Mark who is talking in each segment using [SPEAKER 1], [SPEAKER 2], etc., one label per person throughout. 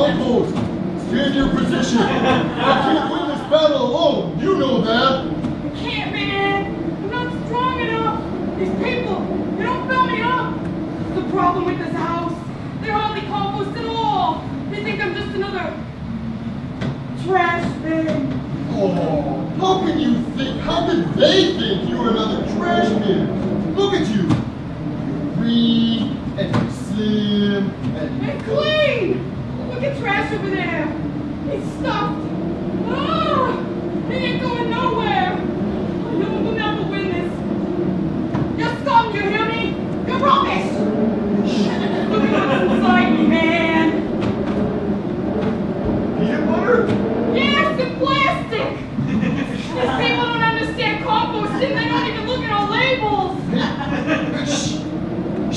[SPEAKER 1] Compost, stand your position. I can't win this battle alone. You know that.
[SPEAKER 2] I can't, man. I'm not strong enough. These people, they don't fill me up. That's the problem with this house. They're hardly compost at all. They think I'm just another trash bin.
[SPEAKER 1] Oh, how can you think? How can they think you're another trash bin? Look at you. You're green and you're slim and
[SPEAKER 2] And clean! Look at trash over there. It's stuffed. Ah! It ain't going nowhere. I know never win this. You're scum, you hear me? You're rubbish! Look at what's inside me, man.
[SPEAKER 1] peanut butter.
[SPEAKER 2] Yes, and plastic! These people don't understand composting. They don't even look at our labels.
[SPEAKER 1] Hey, shh,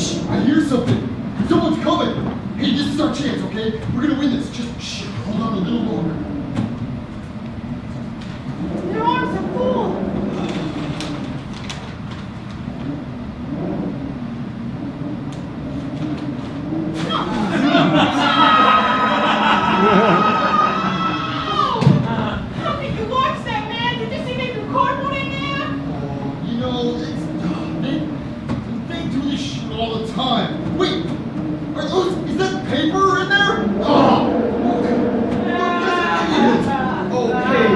[SPEAKER 1] shh, I hear something. Someone's coming. Hey, this is our chance, okay? We're gonna win this. Just shh, hold on a little longer.
[SPEAKER 2] Their arms are full.
[SPEAKER 1] paper in there? Oh, okay,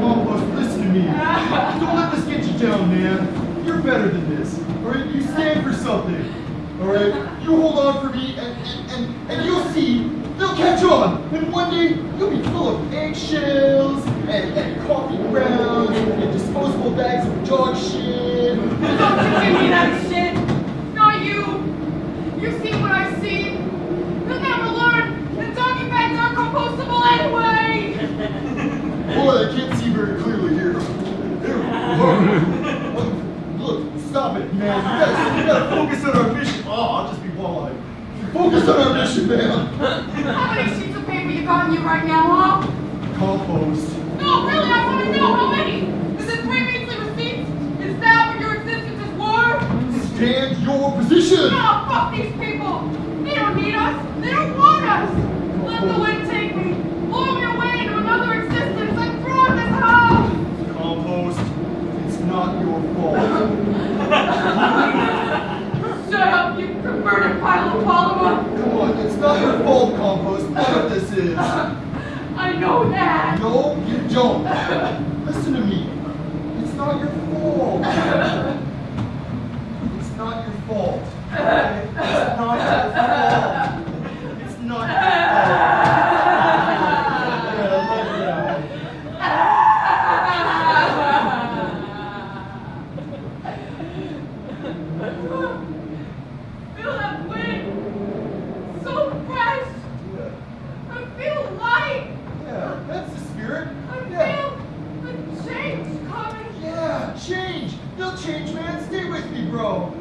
[SPEAKER 1] compost, listen to me. Don't let this get you down, man. You're better than this. All right, you stand for something. All right, you hold on for me, and and and, and you'll see. They'll catch on, and one day you'll be full of eggshells and, and coffee grounds and disposable bags of dog shit.
[SPEAKER 2] Don't you give me that shit. Not you. You see what I see. You'll never learn that doggy bags aren't compostable anyway.
[SPEAKER 1] Boy, I can't see very clearly here. There. Look, stop it, man. You gotta, you gotta focus on our mission. Oh, I'll just be walleye. Focus on our mission, man.
[SPEAKER 2] How many sheets of paper you got in you right now, huh?
[SPEAKER 1] Compost.
[SPEAKER 2] No, really, I want to know how many. Is it three measly receipts? Is that what your existence is worth?
[SPEAKER 1] Stand your position.
[SPEAKER 2] No, fuck these people. They don't need us. They don't want us. Let the wind take me. Blow me away into another existence. I'm throwing this house.
[SPEAKER 1] Compost. It's not your fault.
[SPEAKER 2] Shut up, you converted pile of polymer.
[SPEAKER 1] Come on, it's not your fault, Compost. None of this is.
[SPEAKER 2] I know that.
[SPEAKER 1] No, you don't. Listen to me. It's not your fault. Yeah, that's the spirit.
[SPEAKER 2] I
[SPEAKER 1] Yeah.
[SPEAKER 2] feel the change coming.
[SPEAKER 1] Yeah, change. They'll change, man. Stay with me, bro.